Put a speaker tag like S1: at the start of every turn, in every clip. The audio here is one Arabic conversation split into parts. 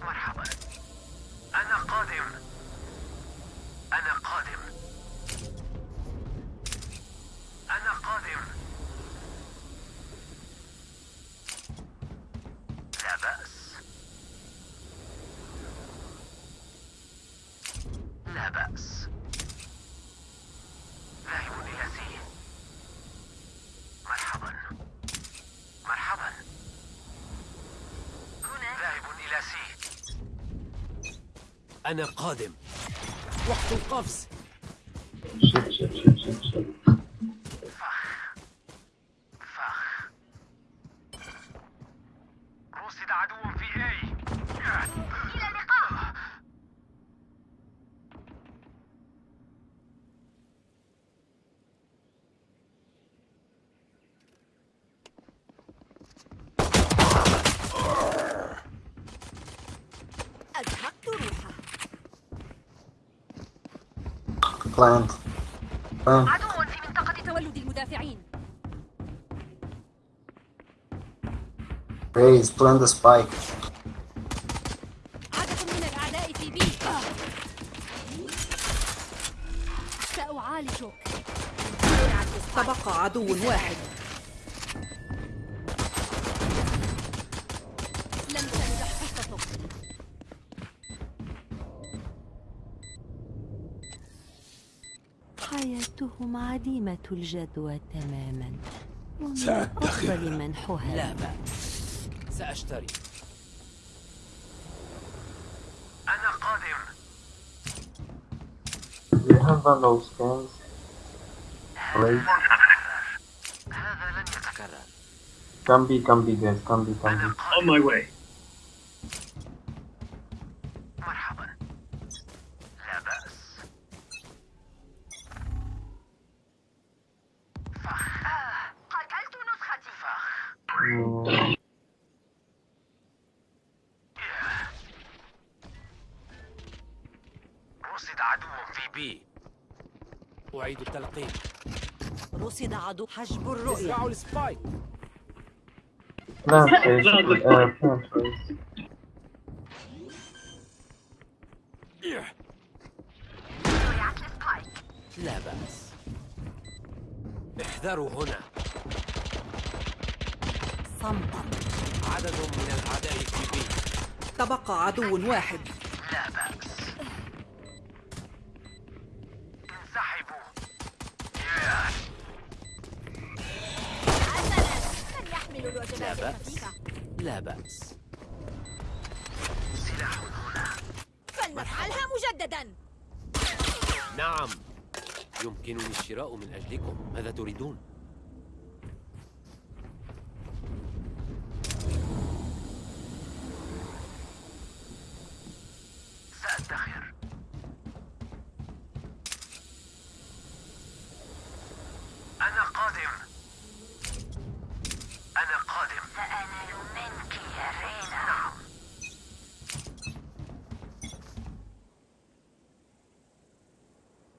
S1: مرحبا أنا قادم أنا قادم أنا قادم لا بأس لا بأس ذاهب إلى سي مرحبا مرحبا ذاهب إلى سي أنا قادم. وقت القفز
S2: Shit, shit, shit, shit, shit.
S1: فخ رصد عدو في اي إلى اللقاء
S3: أزهقت روحه
S2: Plant. Plant.
S3: عدو في منطقة تولد المدافعين
S2: Raise, plant the spike.
S3: عدد من الأعداء في بي سأعالجك
S4: تبقى عدو واحد
S5: عديمة الجدوى تماما.
S1: سأدخر.
S5: أفضل منحها.
S1: لا بأس. سأشتري. أنا قادم.
S2: You have one of scans?
S1: هذا لن يتكرر.
S2: Can be, can be, guys. Can be, can
S1: أنا
S2: be.
S1: On my way. عدو
S4: حجب الرؤية.
S1: ازرعوا السبايك.
S2: Uh, plant, raise.
S1: لا. بأس. احذروا هنا.
S4: صمتا
S1: عدد من الأعداء في بي.
S4: تبقى عدو واحد.
S1: لا بأس. بأس. لا بأس. سلاح هنا
S3: فلنفعلها مجددا.
S1: نعم. يمكنني الشراء من أجلكم. ماذا تريدون؟ سأدخر أنا قادم أنا قادم سأنال منك يا رينا نعم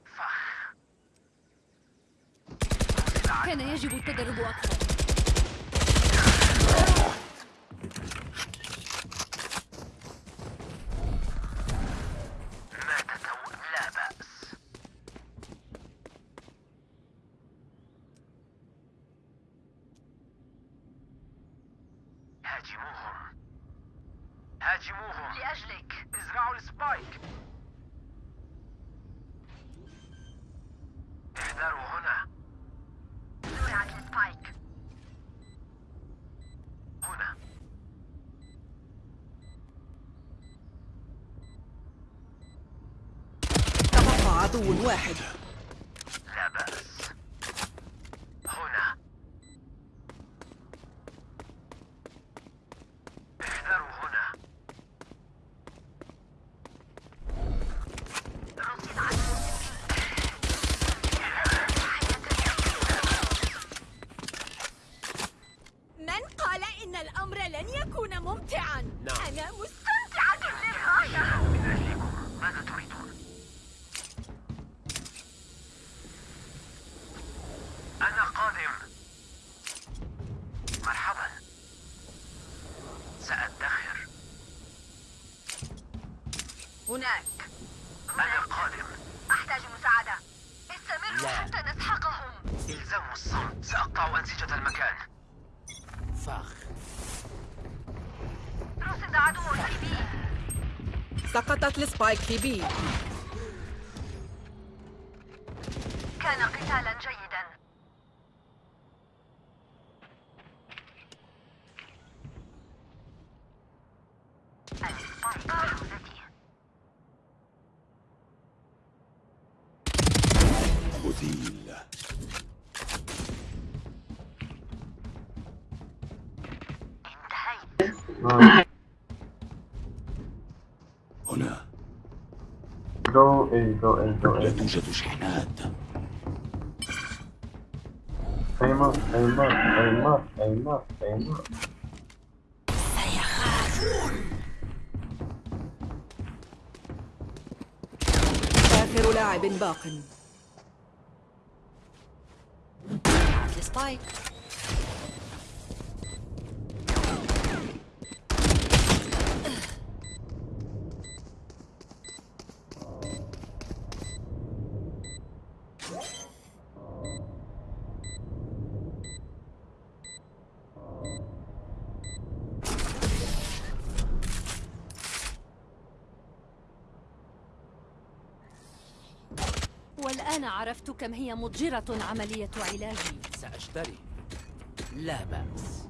S1: فخ
S3: كان يجب التدرب أكثر
S1: مات تو لا بأس هاجموهم هاجموهم لأجلك ازرعوا ال spike احذروا هنا زرعت ال spike هنا
S4: تبقى عدو واحد
S1: لا بأس هنا احذروا هنا رصد عدو
S3: من قال إن الأمر لن يكون ممتعا
S1: نعم.
S3: أنا مستمتعة للغاية
S1: من أجلكم ماذا تريدون؟ التزموا الصمت سأقطع أنسجة المكان فخ
S4: سقطت ال spike في B
S6: كان قتالا جيدا ال spike بحوزتي
S7: مثيل
S6: انتهيت
S2: نايس
S7: هنا لا توجد شحنات.
S2: ايمر ايمر ايمر ايمر ايمر
S4: آخر لاعب باق.
S5: السبايك عرفت كم هي مضجرة عملية علاجي.
S1: سأشتري. لا بأس.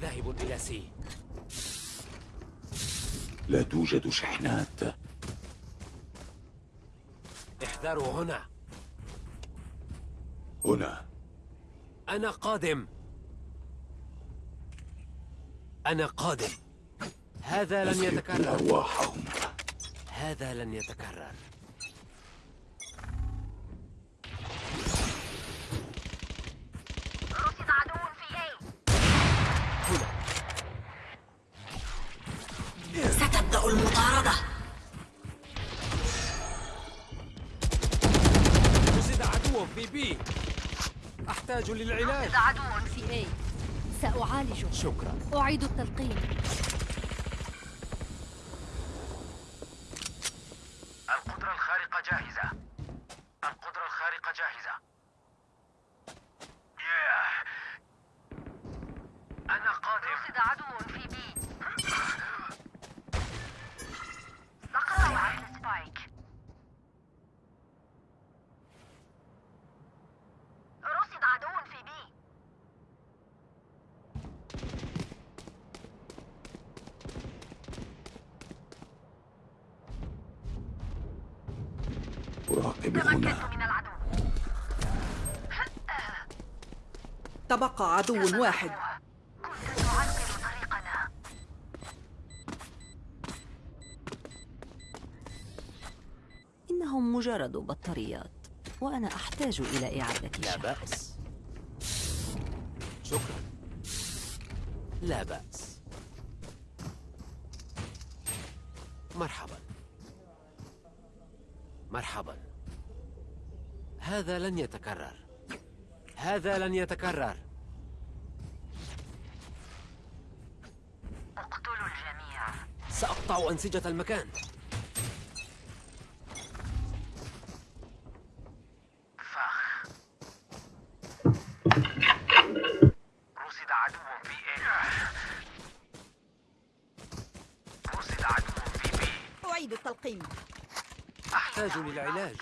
S1: ذاهب إلى سي.
S7: لا توجد شحنات.
S1: احذروا هنا.
S7: هنا.
S1: أنا قادم. أنا قادم. هذا لن يتكرر.
S7: أرواحهم.
S1: هذا لن يتكرر. للعلاج.
S6: عدو
S5: في اي سأعالجه.
S1: شكرا.
S5: أعيد التلقيم
S1: القدرة الخارقة جاهزة القدرة الخارقة جاهزة ياه. أنا قادم
S6: رصد عدو في B سقطت ال Spike رصد عدو في B
S7: أراقب هنا
S6: تمكنت من العدو
S4: تبقى عدو واحد.
S6: كنت تعرقل طريقنا
S5: إنهم مجرد بطاريات وأنا أحتاج إلى إعادة
S1: لا
S5: شحن
S1: بأس. شكرا. لا بأس. مرحبا. مرحبا. هذا لن يتكرر. هذا لن يتكرر
S6: اقتلوا الجميع
S1: سأقطع أنسجة المكان فخ رصد عدو في إيه رصد عدو في بي
S4: أعيد التلقيم.
S1: أحتاج للعلاج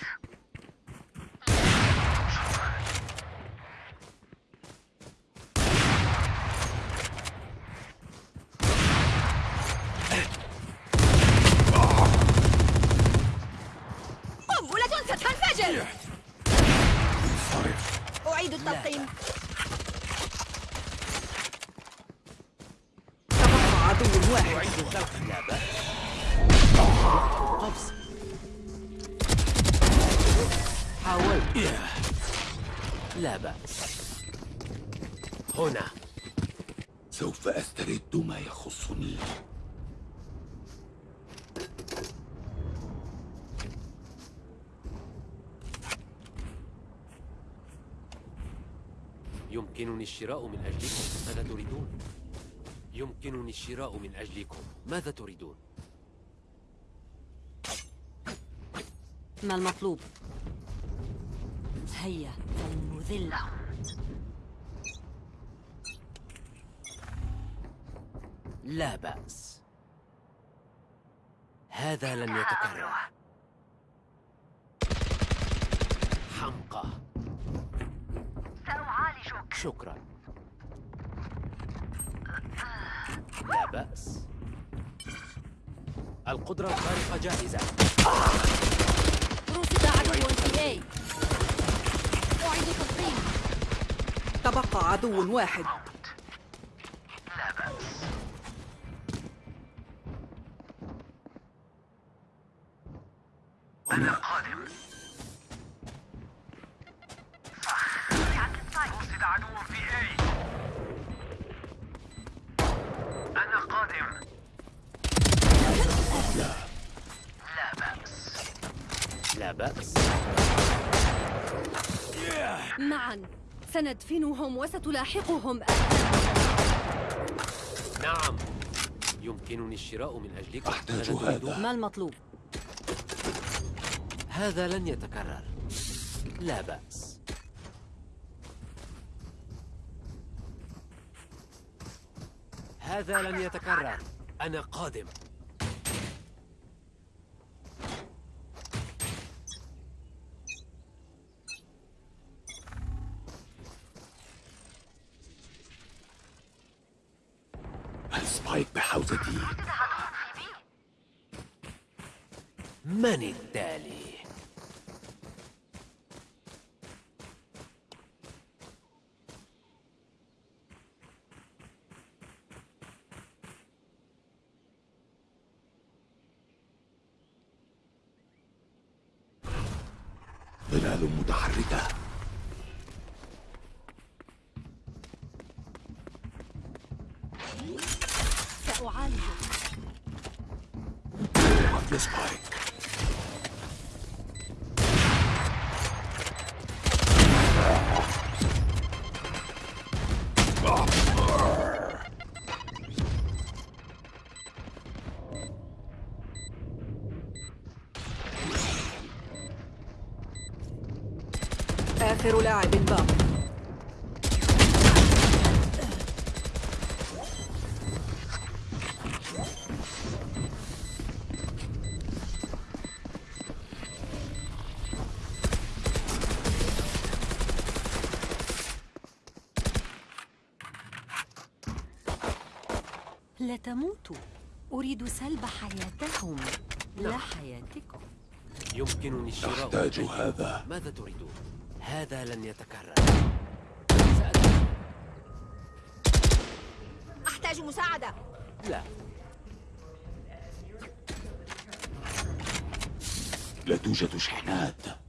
S3: قنبلة ستنفجر
S7: انصرف
S4: أعيد التلقيم تبقى عدو واحد
S1: أعيد الخلق لا بأس قفز حاولت لا بأس هنا
S7: سوف أسترد ما يخصني
S1: يمكنني الشراء من أجلكم ماذا تريدون؟ يمكنني الشراء من أجلكم ماذا تريدون؟
S5: ما المطلوب؟ هيا فلنذلهم
S1: لا بأس هذا لن يتكرر حمقى شكرا. لا بأس. القدرة الخارقة جاهزة
S5: رصد عدو في اي أعيد تلقيم
S4: تبقى عدو واحد.
S5: سندفنهم وستلاحقهم.
S1: نعم. يمكنني الشراء من أجلك.
S7: أحتاج؟ هذا.
S5: ما المطلوب؟
S1: هذا لن يتكرر. لا بأس. هذا لن يتكرر. أنا قادم.
S7: السبايك بحوزتي
S1: من التالي؟
S5: لا تموتوا أريد سلب حياتهم لا حياتكم
S1: يمكنني الشراء
S7: أحتاج. هذا.
S1: ماذا تريدون؟ هذا لن يتكرر.
S3: أحتاج مساعدة
S1: لا
S7: لا توجد شحنات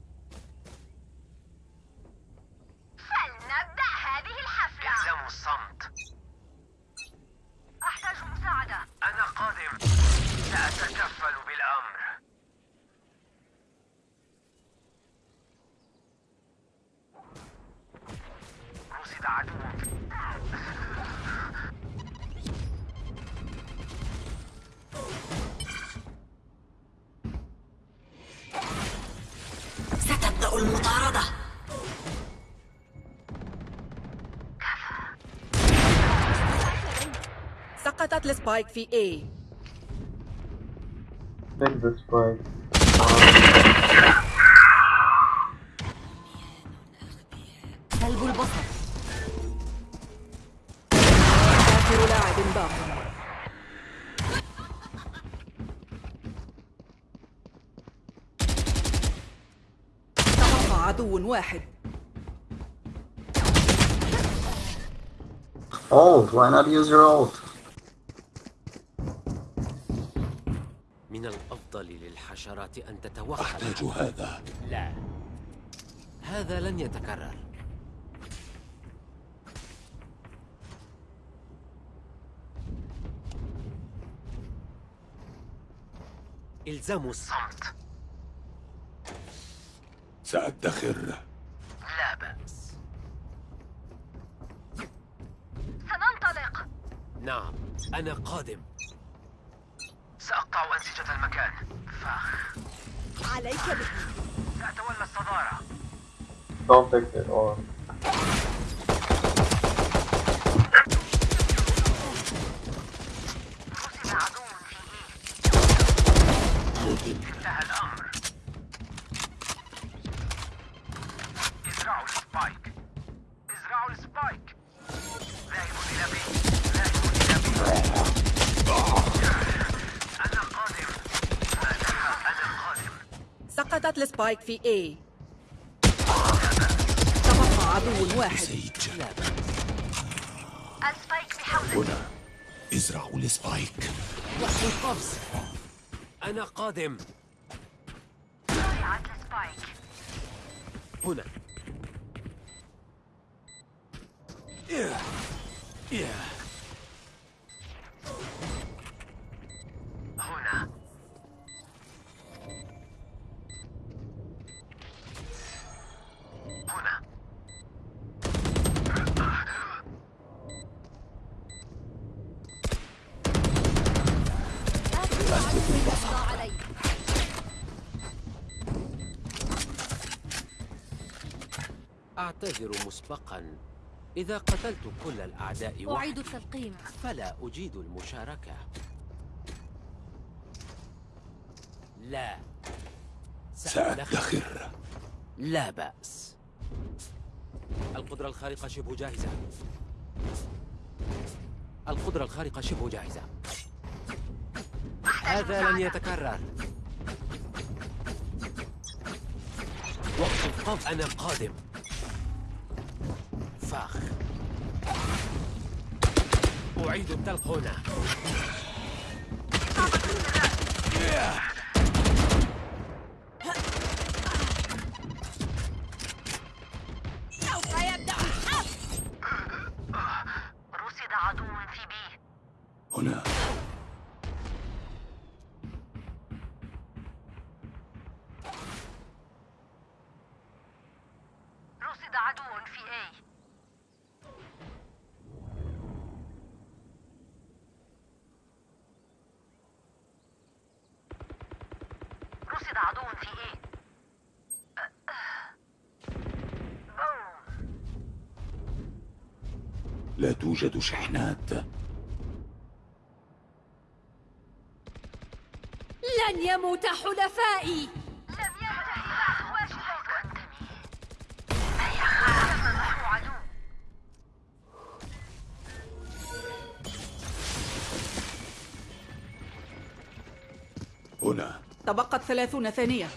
S4: سقطت السبايك في A
S2: Take the spike.
S5: سلب البصر
S4: آخر لاعب باق تبقى عدو واحد
S2: Ult, why not use your ult?
S1: من الأفضل أن تتوحد
S7: أحتاج هذا.
S1: لا. هذا لن يتكرر. إلزموا الصمت.
S7: سأدخر.
S1: لا بأس.
S6: سننطلق.
S1: نعم أنا قادم.
S6: سأقطع أنسجة المكان. فخ.
S3: عليك به
S6: سأتولى الصدارة.
S2: Don't take it or
S6: ال Spike في
S4: A. تبقى عدو واحد.
S7: سيج
S6: ال Spike بحوزتي
S7: هنا. ازرعوا ال Spike
S1: وقت القفز أنا قادم. أعتذر مسبقا. إذا قتلت كل الأعداء
S5: أعيد التلقيم.
S1: فلا أجيد المشاركة. لا.
S7: سأدخر.
S1: لا بأس. القدرة الخارقة شبه جاهزة. القدرة الخارقة شبه جاهزة. هذا لن يتكرر. وقت القف أنا قادم. فاخ أعيد التلق هنا
S3: سوف يبدأ الحرب
S6: رصد عدو في بي
S7: هنا
S6: رصد عدو في A رصد عدو في A بوم.
S7: لا توجد شحنات.
S5: لن يموت حلفائي.
S6: لم هيا خلف عدو
S7: هنا.
S4: تبقت ثلاثون ثانية.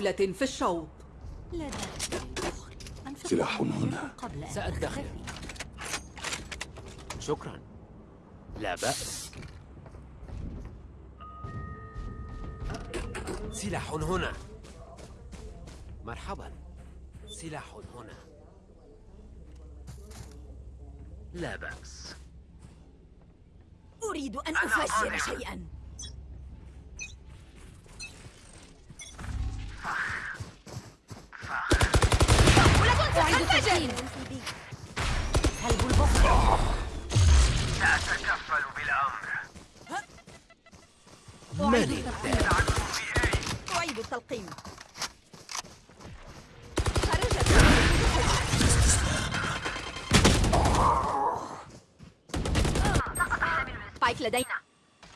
S4: جولة في الشوط.
S5: لا
S7: سلاح هنا.
S5: أختفي.
S1: شكرا. لا بأس. سلاح هنا. مرحبا. سلاح هنا. لا بأس.
S3: أريد أن أفجر شيئا. لدينا.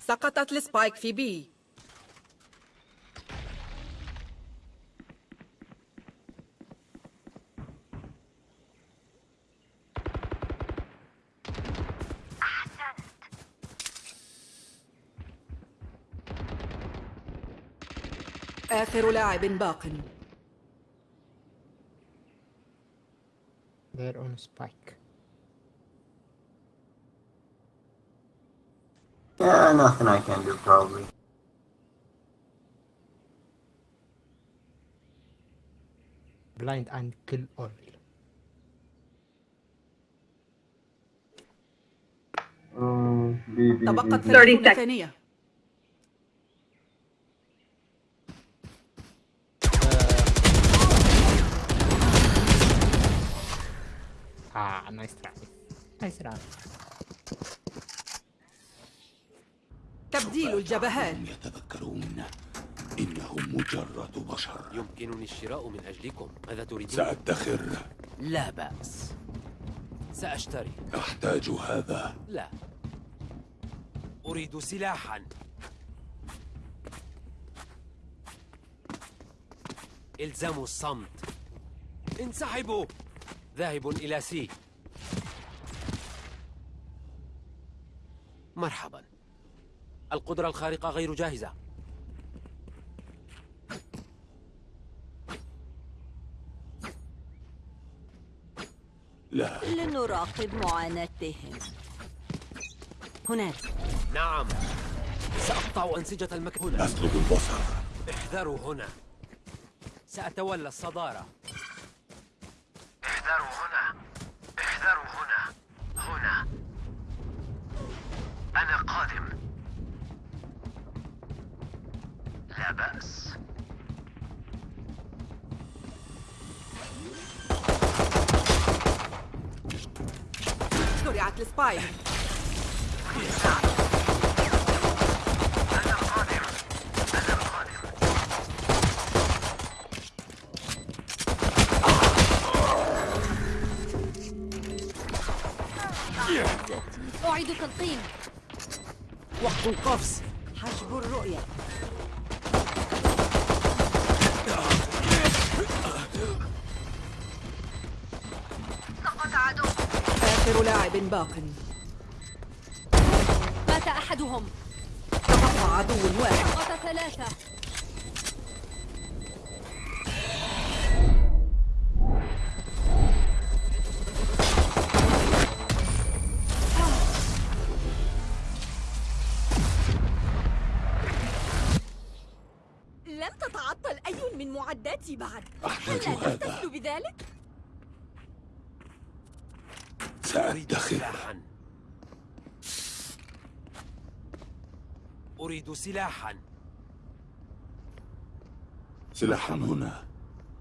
S4: سقطت السبايك في بي. آخر لاعب باق
S8: They're on spike.
S2: Yeah, nothing I can do probably.
S8: Blind and kill all.
S4: تبقت 30 ثانية
S9: Ah, nice try. Nice run.
S4: تبديل الجبهات.
S7: يتذكرون إنهم مجرد بشر.
S1: يمكنني الشراء من أجلكم. ماذا تريدون؟
S7: سأدخر.
S1: لا بأس. سأشتري.
S7: أحتاج هذا.
S1: لا. أريد سلاحا. إلزموا الصمت. انسحبوا. ذاهب إلى سي. مرحبا. القدرة الخارقة غير جاهزة.
S7: لا.
S3: لنراقب معاناتهم. هناك.
S1: نعم. سأقطع أنسجة هنا.
S7: أسلب البصر.
S1: احذروا هنا. سأتولى الصدارة.
S4: آخر لاعب باق.
S5: مات أحدهم.
S4: تبقى عدو واحد.
S5: سقط ثلاثة.
S3: لم تتعطل أي من معداتي بعد.
S7: أحتاج
S3: هل
S7: هذا.
S3: تحتفل بذلك؟
S7: سأدخر
S1: سلاحا أريد سلاحا.
S7: سلاحا هنا.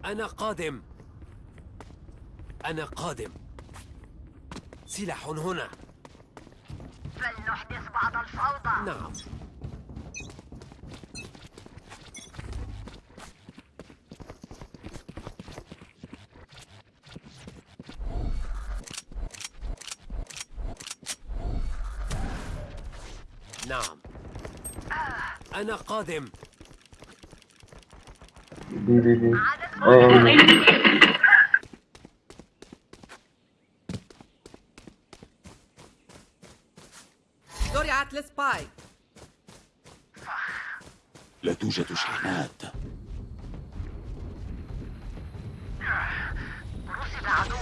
S1: أنا قادم. أنا قادم. سلاح هنا.
S6: فلنحدث بعض الفوضى.
S1: نعم نعم. أنا قادم.
S2: B B A-
S4: زرعت ال Spike
S7: لا توجد شحنات
S6: رصد عدو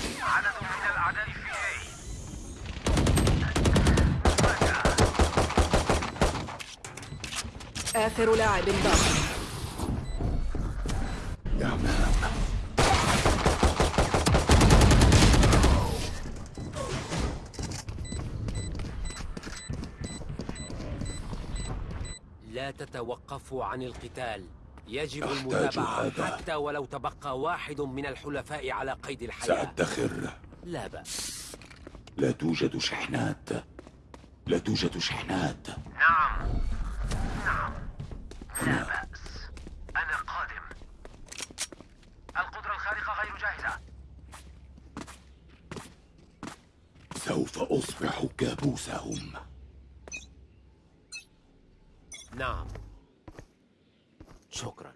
S6: في عدد من الأعداء في A
S4: آخر لاعب باق
S7: يا أمام
S1: لا تتوقفوا عن القتال. يجب المتابعة
S7: هذا.
S1: حتى ولو تبقى واحد من الحلفاء على قيد الحياة.
S7: سأدخر.
S1: لا بأس.
S7: لا توجد شحنات. لا توجد شحنات.
S6: نعم. لا بأس. أنا قادم. القدرة الخارقة غير جاهزة.
S7: سوف أصبح كابوسهم.
S1: نعم. شكرا.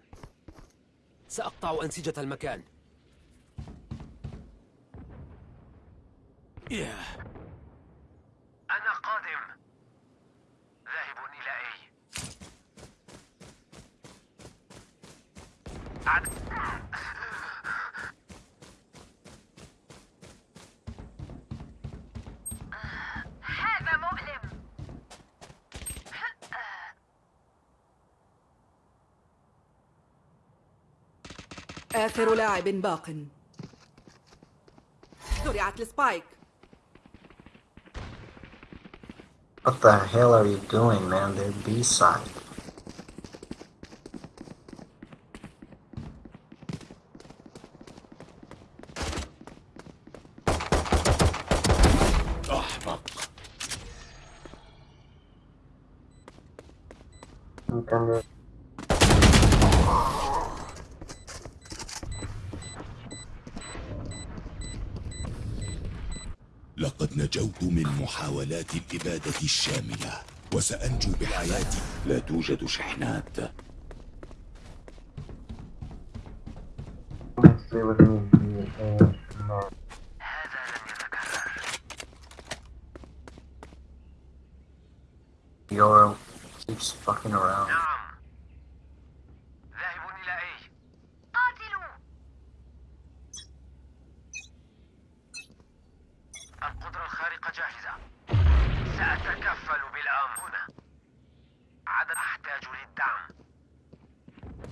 S1: سأقطع أنسجة المكان. ياه
S6: أنا قادم ذاهب إلى أي عد... هذا مؤلم
S4: آخر لاعب باق زرعت السبايك
S2: What the hell are you doing, man? They're B-side.
S7: الإبادة الشاملة وسأنجو بحياتي. لا توجد شحنات
S2: Let's see what it is. Uh, no.
S6: هذا لن يتكرر
S2: Yoro keeps fucking around.
S6: نعم ذاهب إلى أي قاتلوا القدرة الخارقة جاهزة سأتكفل بالأمر هنا عدد أحتاج للدعم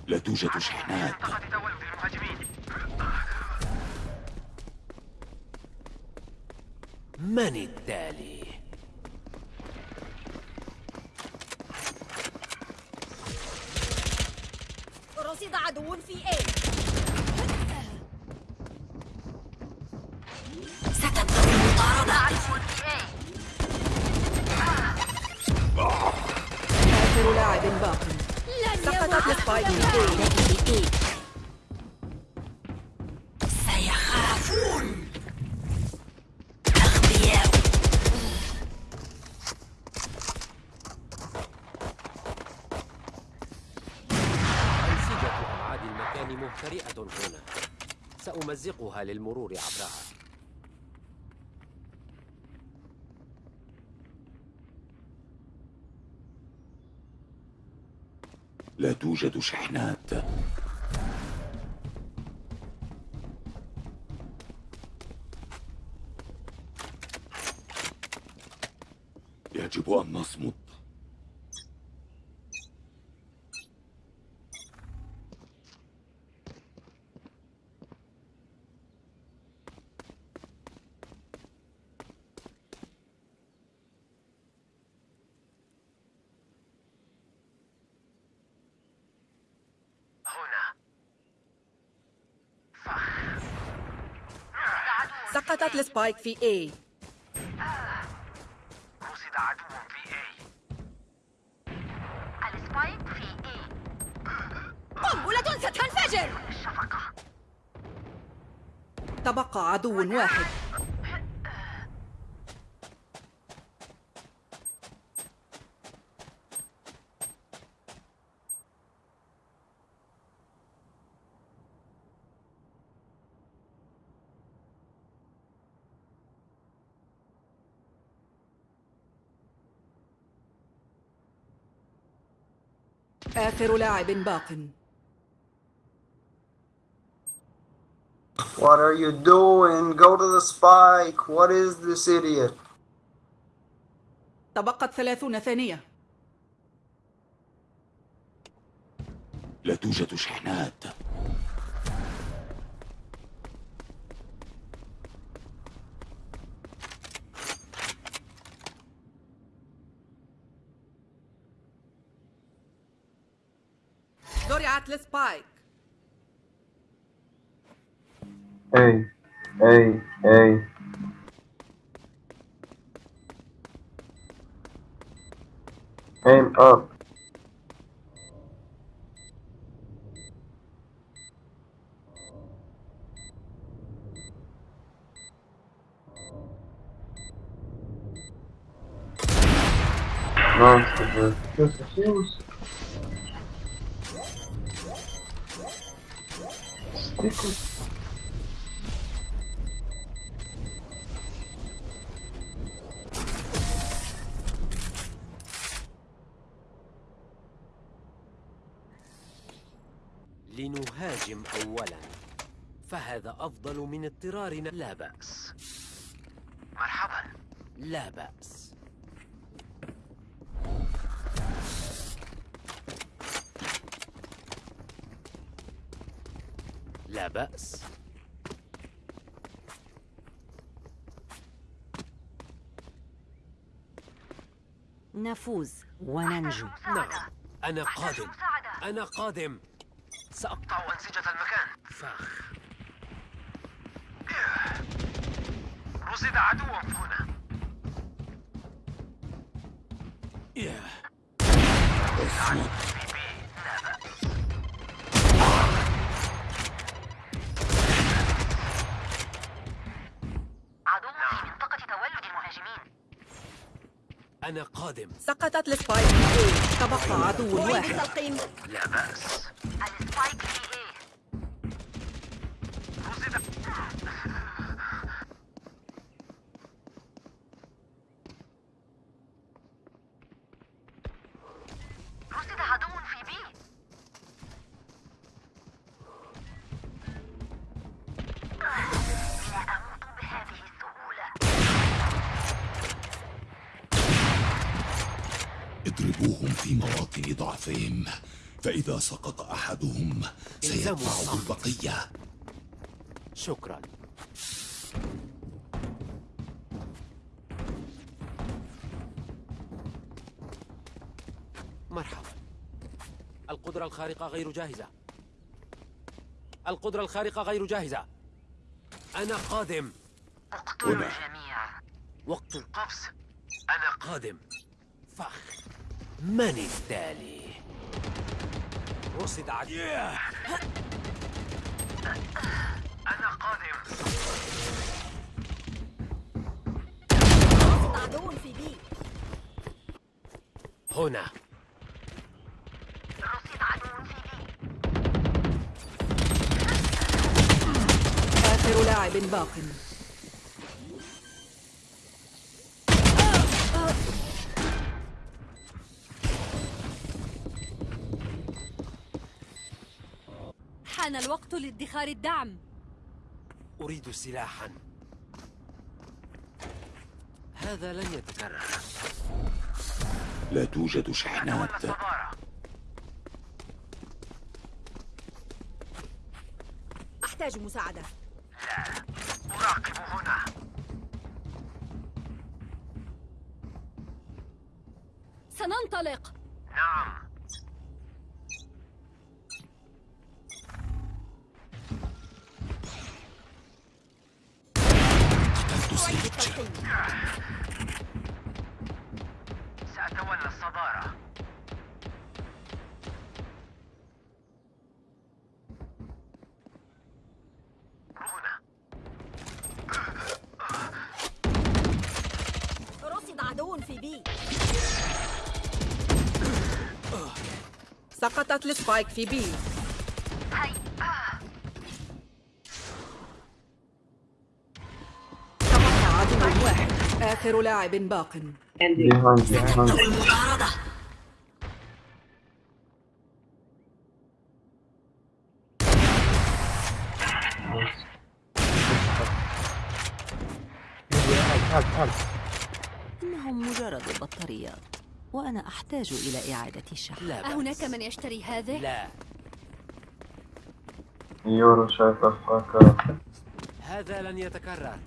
S7: لا توجد
S6: في
S7: شحنات
S6: منطقة تولد المهاجمين
S1: من التالي؟
S3: رصد عدو في A
S4: آخر لاعب باق. سقطت. في A
S1: أنسجة أبعاد المكان مهترئة هنا. سأمزقها للمرور عبرها
S7: لا توجد شحنات يجب أن نصمت
S6: هنا
S4: سقطت ال Spike في A.
S6: رصد عدو في A ال Spike في A
S3: قنبلة ستنفجر
S6: الشفقة
S4: تبقى عدو واحد آخر لاعب باق
S2: What are you doing? Go to the spike. What is this idiot?
S4: تبقت ثلاثون ثانية
S7: لا توجد شحنات
S4: Atlas Pike.
S2: Hey, hey, hey. Aim up. Nice. Just a
S1: لنهاجم أولا. فهذا أفضل من اضطرارنا. لا بأس.
S6: مرحبا.
S1: لا بأس لا بأس.
S5: نفوز وننجو.
S1: نعم. أنا قادم. أنا قادم. سأقطع
S6: أقطع أنسجة المكان.
S1: فاخ
S6: رصد عدو هنا.
S1: ياه. أنا قادم.
S4: سقطت السبايك تبقى عدو واحد.
S6: لا بأس.
S7: اضربوهم في مواطن ضعفهم. فإذا سقط أحدهم
S1: الصمت.
S7: البقية.
S1: شكرا. مرحبا. القدرة الخارقة غير جاهزة. القدرة الخارقة غير جاهزة. أنا قادم.
S6: اقتلوا
S7: هنا.
S6: الجميع
S1: وقت.
S6: قفز.
S1: أنا قادم. فخ من التالي؟ رصد عدو
S6: أنا قادم.
S3: رصد عدو في بي.
S1: هنا.
S6: رصد عدو في بي.
S4: آخر لاعب باق.
S5: حان الوقت لادخار الدعم.
S1: أريد سلاحا. هذا لن يتكرر.
S7: لا توجد شحنات
S3: أحتاج مساعدة.
S6: أراقب هنا.
S5: سننطلق.
S6: نعم.
S4: سقطت السبايك في بي. عدو واحد آخر لاعب باق
S2: behind behind
S5: إنهم مجرد بطاريات وأنا أحتاج إلى إعادة الشحن.
S1: لا بأس.
S5: أهناك من يشتري هذه؟
S1: لا.
S2: يورو شايف الفاكهة.
S1: هذا لن يتكرر.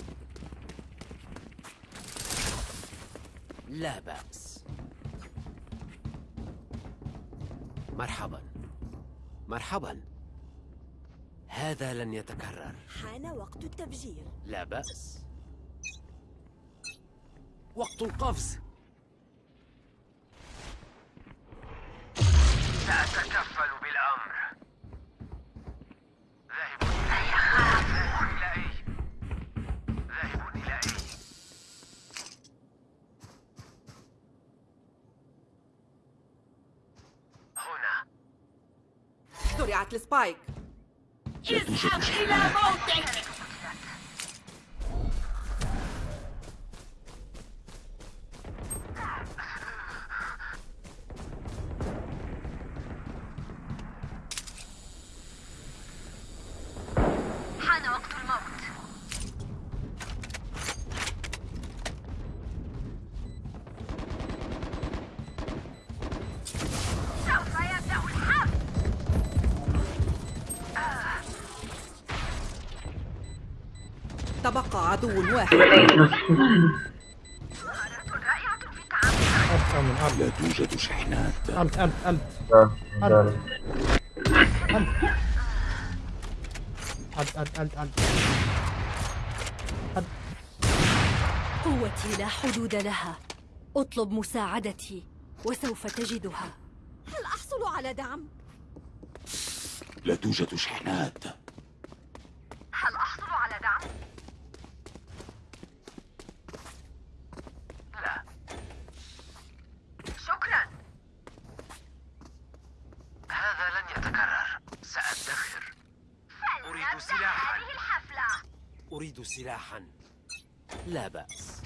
S1: لا بأس. مرحبا. مرحبا. هذا لن يتكرر.
S3: حان وقت التفجير.
S1: لا بأس. وقت القفز.
S6: سأتكفل بالأمر. ذاهب إلى أي ذاهب إلى أي هنا.
S4: زرعت السبايك.
S3: اذهب إلى موتك
S4: عدو واحد
S7: لا توجد شحنات
S2: it. Got it.
S9: ألت ألت ألت ألت
S3: قوتي لا حدود لها أطلب مساعدتي وسوف تجدها هل أحصل على دعم؟
S7: لا توجد شحنات
S3: هل أحصل على دعم؟
S6: لا
S3: شكرا
S6: هذا لن يتكرر سأدخر
S1: أريد سلاحا
S3: الحفلة
S1: أريد سلاحا. لا بأس.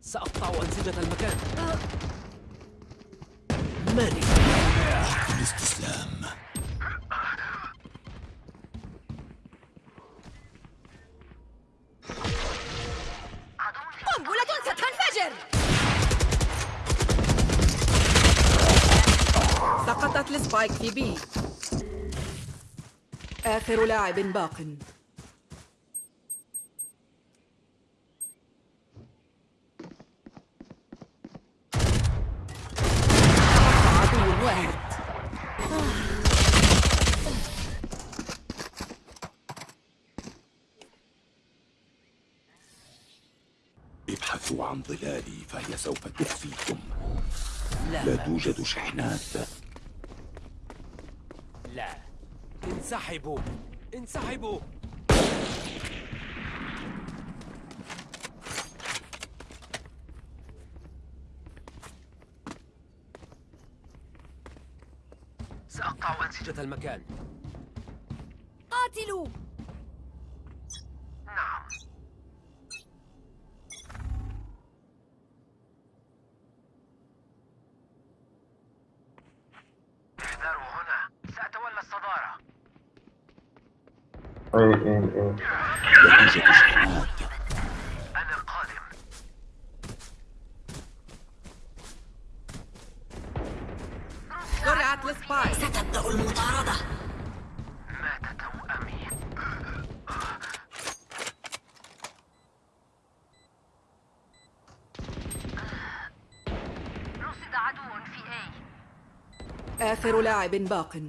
S1: سأقطع أنسجة المكان. ماني
S7: الاستسلام
S3: قنبلة ستنفجر!
S4: سقطت السبايك في بي. آخر لاعب باق عدو واحد
S7: ابحثوا عن ظلالي فهي سوف تخفيكم.
S1: لا.
S7: لا. توجد شحنات.
S1: لا. انسحبوا. انسحبوا. سأقطع أنسجة المكان.
S3: قاتلوا!
S6: نعم احذروا هنا سأتولى الصدارة أنا توأمي
S3: رصد عدو في
S4: آخر لاعب باق.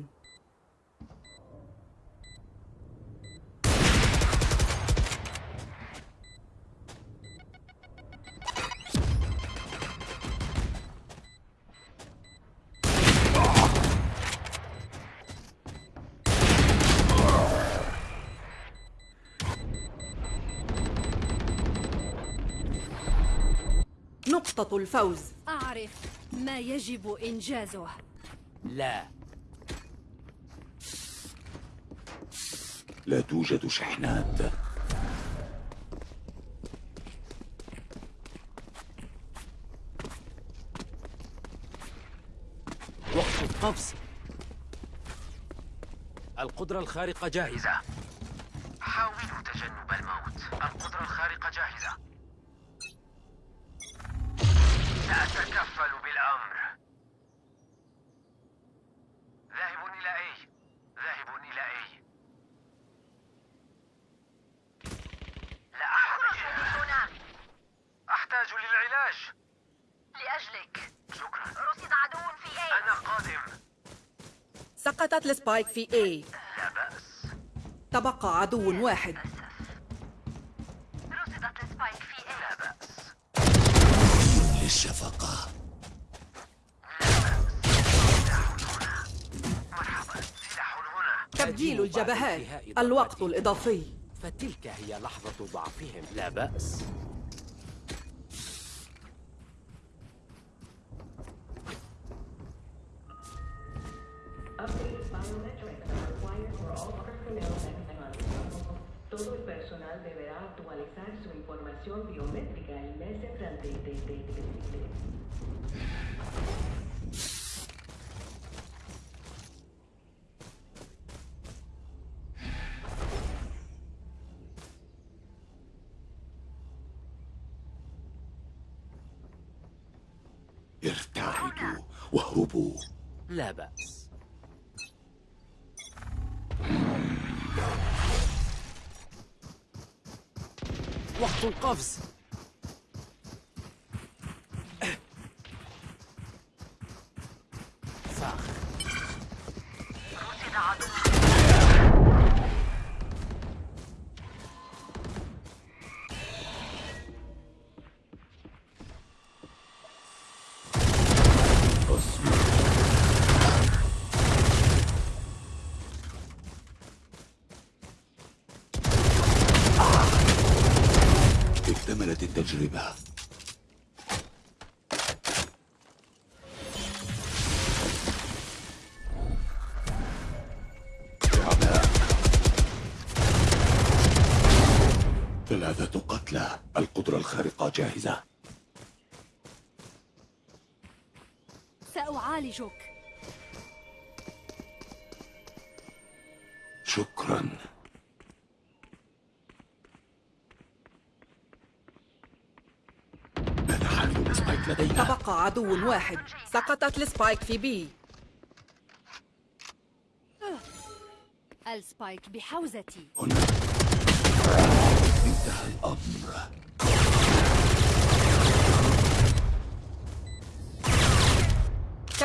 S4: الفوز.
S3: أعرف ما يجب إنجازه.
S1: لا.
S7: لا توجد شحنات.
S1: وقت القفز. القدرة الخارقة جاهزة.
S6: حاولوا تجنب الموت. القدرة الخارقة جاهزة. سأتكفل بالأمر. ذاهب إلى أي؟ ذاهب إلى أي؟ لا أحتاج. هنا. أحتاج للعلاج.
S3: لأجلك.
S6: شكرا.
S3: رصد عدو في A.
S6: أنا قادم.
S4: سقطت السبايك في A.
S6: لا بأس.
S4: تبقى عدو واحد. الجبهات الوقت. الإضافي.
S1: فتلك هي لحظة ضعفهم. لا بأس. بأس. وقت القفز.
S7: القدرة الخارقة جاهزة.
S3: سأعالجك.
S7: شكرا. بات حامل ال Spike لدينا؟
S4: تبقى عدو واحد. سقطت ال Spike في B.
S3: ال Spike بحوزتي.
S7: هنا. انتهى الأمر.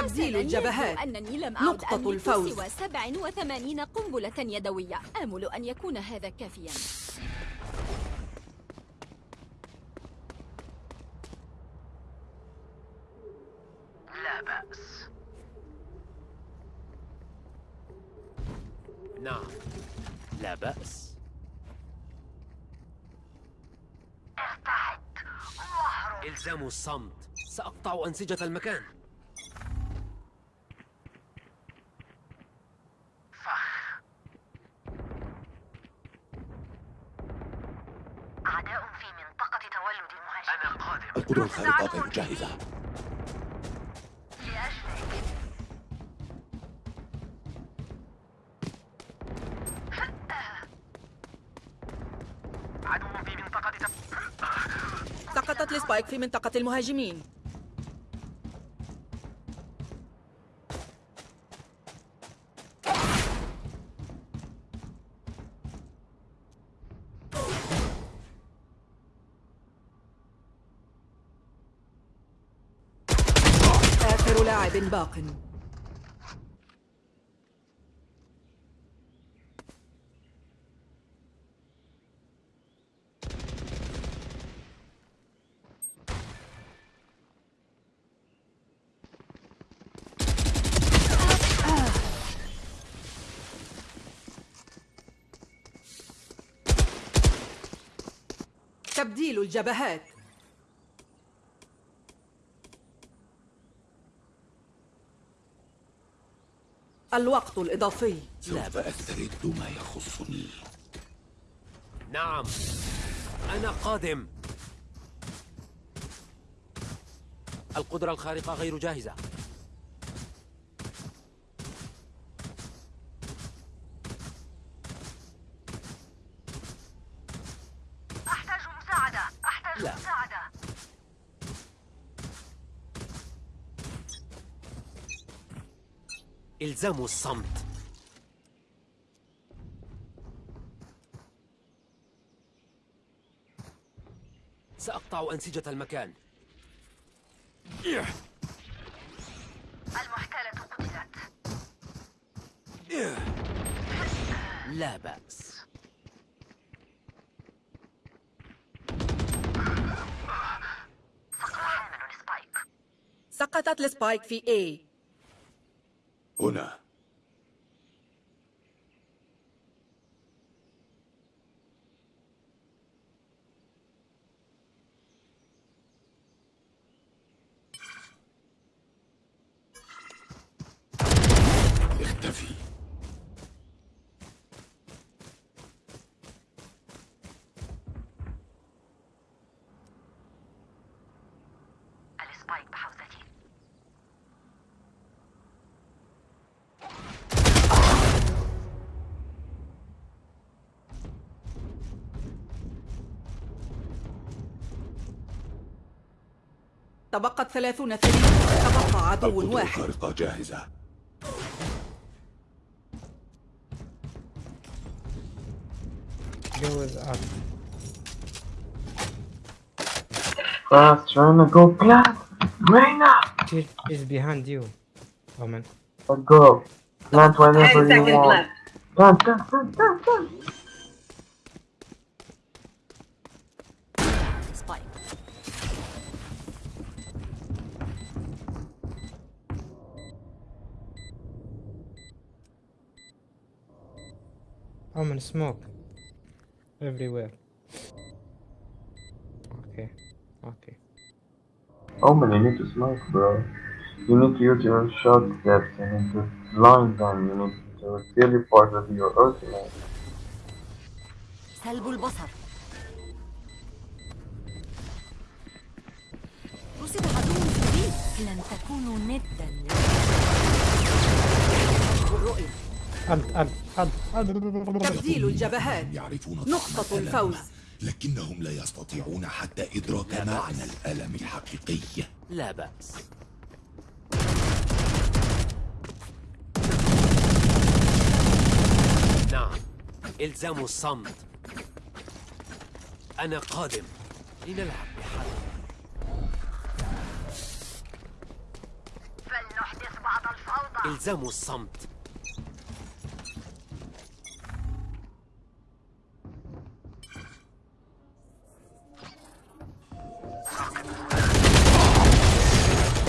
S4: تبديل الجبهات.
S3: أنني لم
S4: نقطة
S3: أعد
S4: الفوز.
S3: سوى 87 قنبلة يدوية. آمل أن يكون هذا كافيا.
S6: لا بأس.
S1: نعم. لا بأس.
S6: واهرب
S1: إلزام الصمت. سأقطع أنسجة المكان
S6: فخ أعداء في منطقة تولد المهاجمين أنا قادم
S7: القدرة الخارقة غير جاهزة.
S4: سقطت السبايك في منطقة المهاجمين آخر لاعب باق. تبديل الجبهات. الوقت الإضافي.
S7: سوف أسترد ما يخصني.
S1: نعم. أنا قادم. القدرة الخارقة غير جاهزة
S6: أحتاج مساعدة أحتاج
S1: لا.
S6: مساعدة
S1: إلزام الصمت. سأقطع أنسجة المكان.
S6: المحتالة قتلت.
S1: لا بأس.
S6: سقط حامل سبايك
S4: سقطت السبايك في A.
S7: هنا
S4: تبقت ثلاثون ثانية تبقى عدو واحد
S7: الخارقة جاهزة
S9: was up.
S2: Fast, trying to go plant. Reina!
S9: She is behind you. Oh man.
S2: Let's go. Plant whenever you want. Plant, plant, plant, plant, plant.
S9: Oh man, smoke. Everywhere. Okay. اوكي اوكي
S2: Omen, you need to smoke, bro. You need to use your shot steps. You need to blind them. You need to teleport with your ultimate.
S3: سلب البصر رصد عدو جديد لن تكونوا ندا الرؤية
S9: أنت أنت أنت.
S4: تبديل الجبهات.
S7: يعرفون
S4: نقطة الفوز.
S7: لكنهم لا يستطيعون حتى إدراك معنى الألم الحقيقي.
S1: لا بأس. نعم. الزموا الصمت. أنا قادم. لنلعب بحذر
S6: فلنحدث بعض الفوضى.
S1: الزموا الصمت.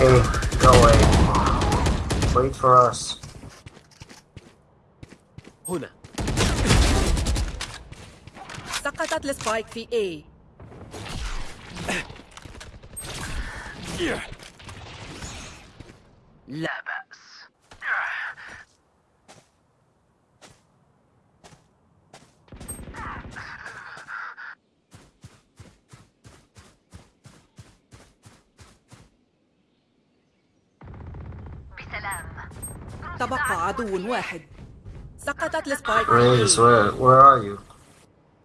S2: Hey, go away. Wait for us.
S1: هنا
S4: سقطت السبايك في A
S6: لا بأس
S4: تبقى عدو واحد سقطت السبايك
S2: Raze,
S4: في A
S2: where, where are you?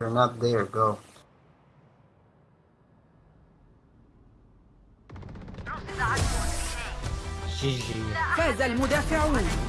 S2: You're not there, go.
S6: رصد عدو في A
S9: جي جي
S4: فاز المدافعون